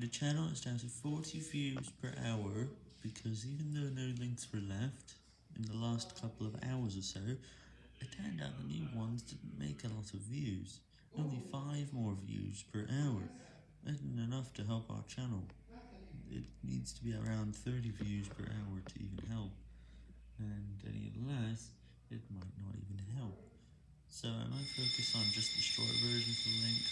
The channel is down to 40 views per hour, because even though no links were left in the last couple of hours or so, it turned out the new ones didn't make a lot of views, only 5 more views per hour, isn't enough to help our channel, it needs to be around 30 views per hour to even help, and any less, it might not even help, so I might focus on just the short versions of the link.